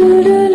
Ooh.